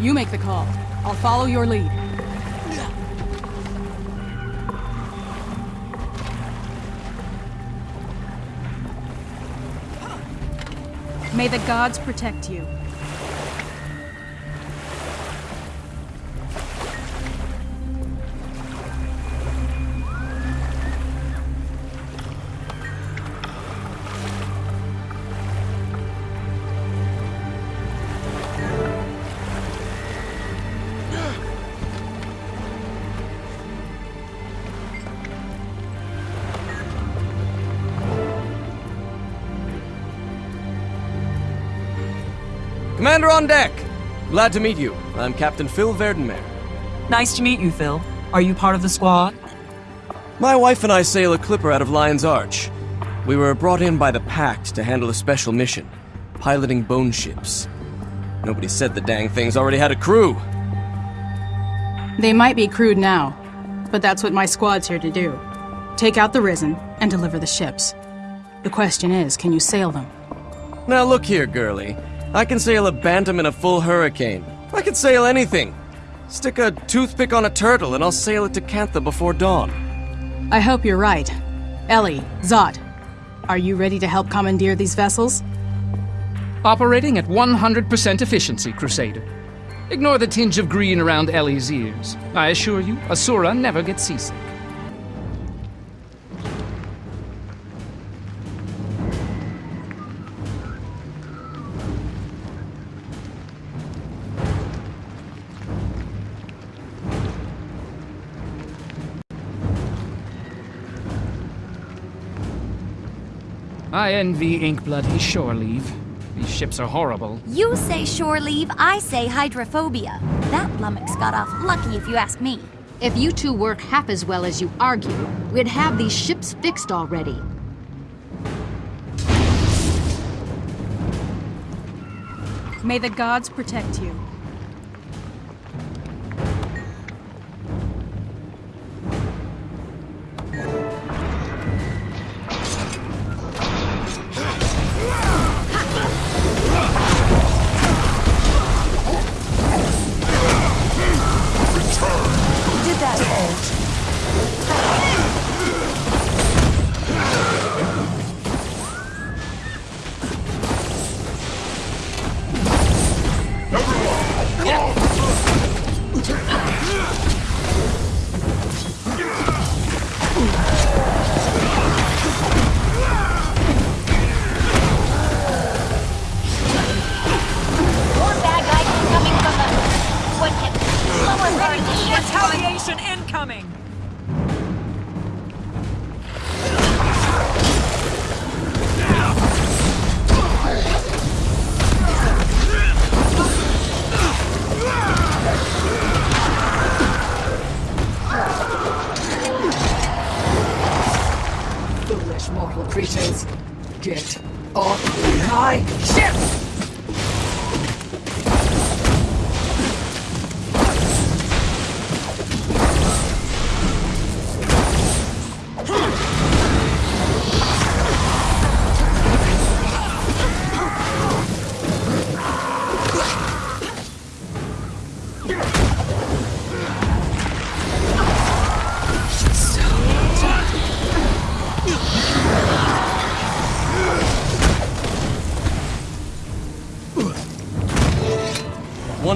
You make the call. I'll follow your lead. May the gods protect you. Commander on deck! Glad to meet you. I'm Captain Phil Verdenmer. Nice to meet you, Phil. Are you part of the squad? My wife and I sail a clipper out of Lion's Arch. We were brought in by the Pact to handle a special mission, piloting bone ships. Nobody said the dang things already had a crew. They might be crude now, but that's what my squad's here to do. Take out the Risen and deliver the ships. The question is, can you sail them? Now look here, girlie. I can sail a bantam in a full hurricane. I can sail anything. Stick a toothpick on a turtle and I'll sail it to Cantha before dawn. I hope you're right. Ellie, Zod, are you ready to help commandeer these vessels? Operating at 100% efficiency, Crusader. Ignore the tinge of green around Ellie's ears. I assure you, Asura never gets seasick. I envy Inkblood his shore leave. These ships are horrible. You say shore leave, I say hydrophobia. That lummox got off lucky if you ask me. If you two work half as well as you argue, we'd have these ships fixed already. May the gods protect you.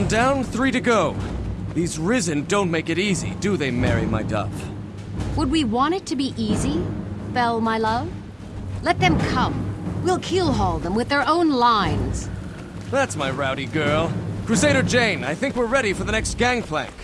One down, three to go. These Risen don't make it easy, do they, Mary, my dove? Would we want it to be easy, Belle, my love? Let them come. We'll keelhaul them with their own lines. That's my rowdy girl. Crusader Jane, I think we're ready for the next gangplank.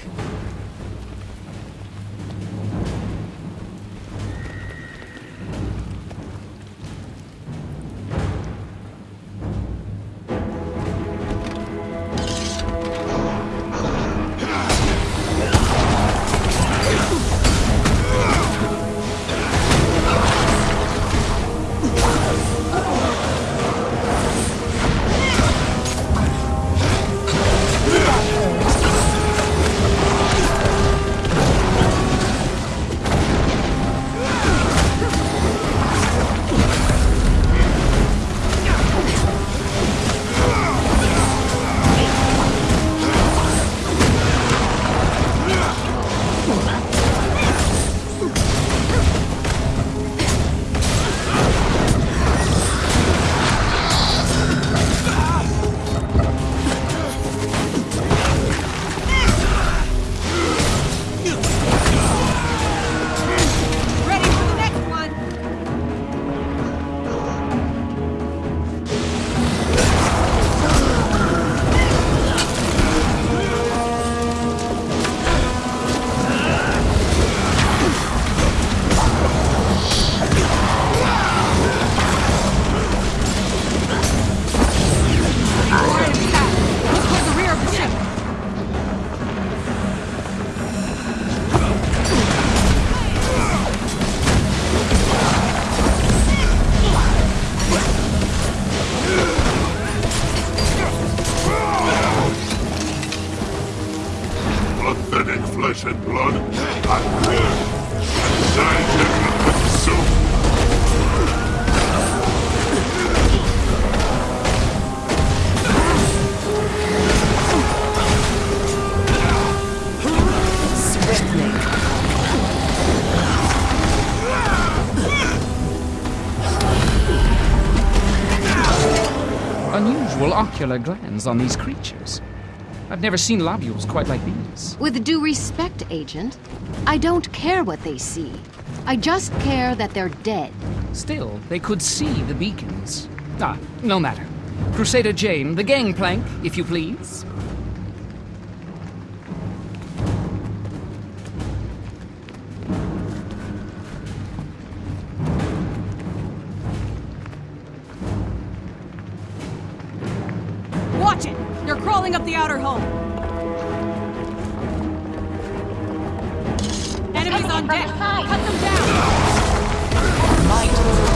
Glands on these creatures. I've never seen lobules quite like these. With due respect, Agent, I don't care what they see. I just care that they're dead. Still, they could see the beacons. Ah, no matter. Crusader Jane, the gangplank, if you please. Enemies on deck! Cut them down! Retaliation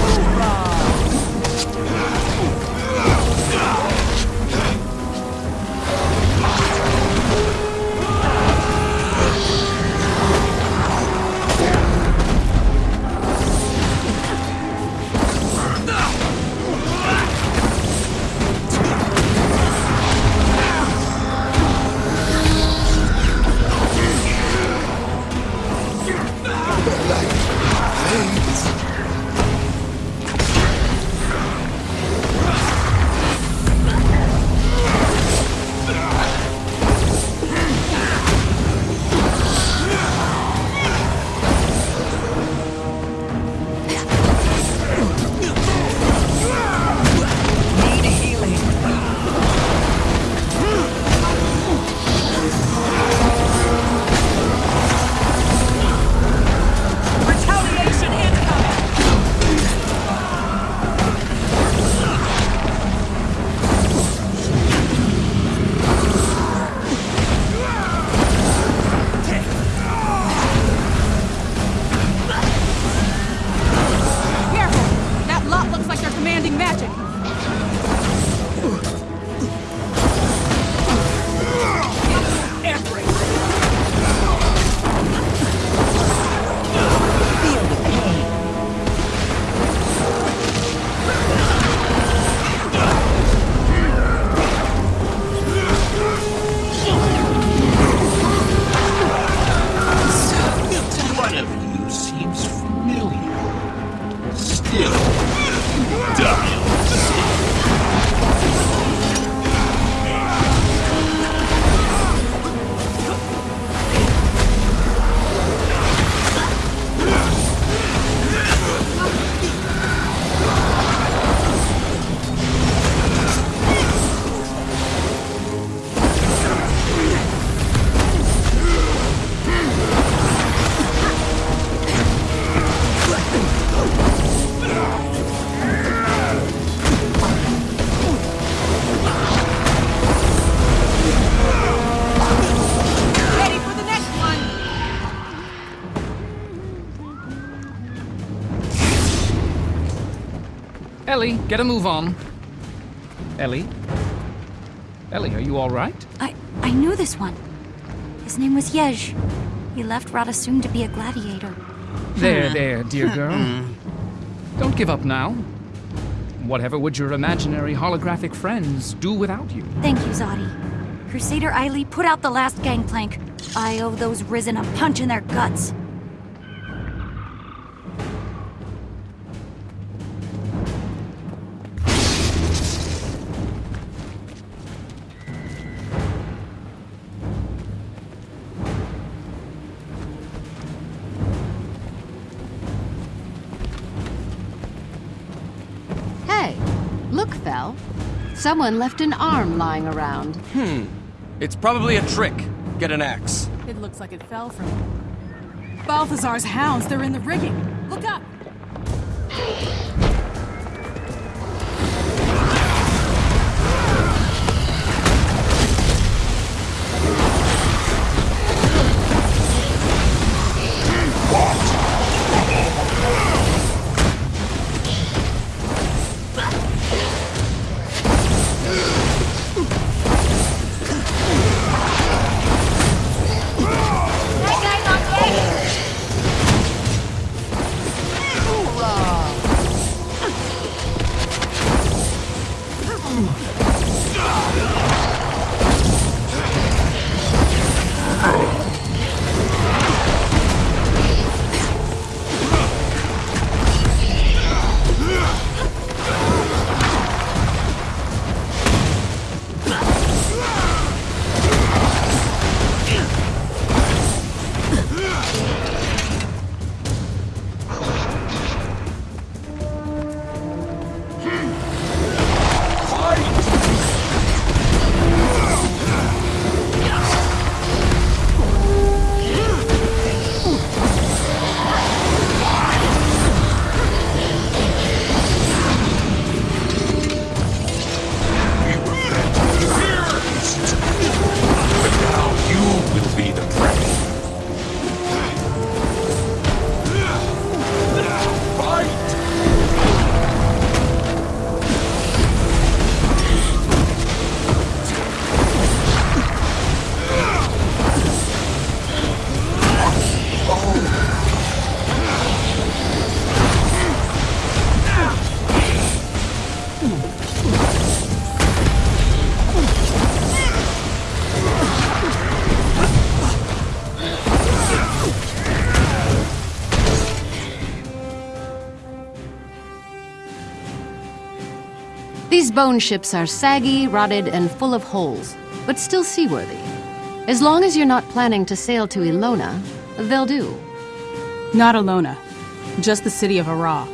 Ellie, get a move on. Ellie? Ellie, are you all right? I I knew this one. His name was Yej. He left Rata Sum to be a gladiator. There, hmm. there, dear girl. Don't give up now. Whatever would your imaginary holographic friends do without you? Thank you, Zadi. Crusader Eiley, put out the last gangplank. I owe those Risen a punch in their guts. Someone left an arm lying around. Hmm. It's probably a trick. Get an axe. It looks like it fell from Balthazar's hounds. They're in the rigging. Look up! These bone ships are saggy, rotted, and full of holes, but still seaworthy. As long as you're not planning to sail to Ilona, they'll do. Not Alona, just the city of Arah.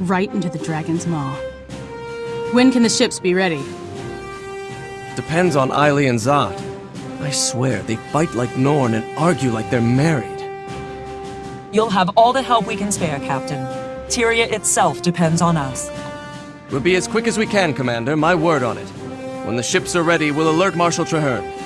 Right into the Dragon's Maw. When can the ships be ready? Depends on Eiley and Zod. I swear, they fight like Norn and argue like they're married. You'll have all the help we can spare, Captain. Tyria itself depends on us. We'll be as quick as we can, Commander, my word on it. When the ships are ready, we'll alert Marshal Trahearne.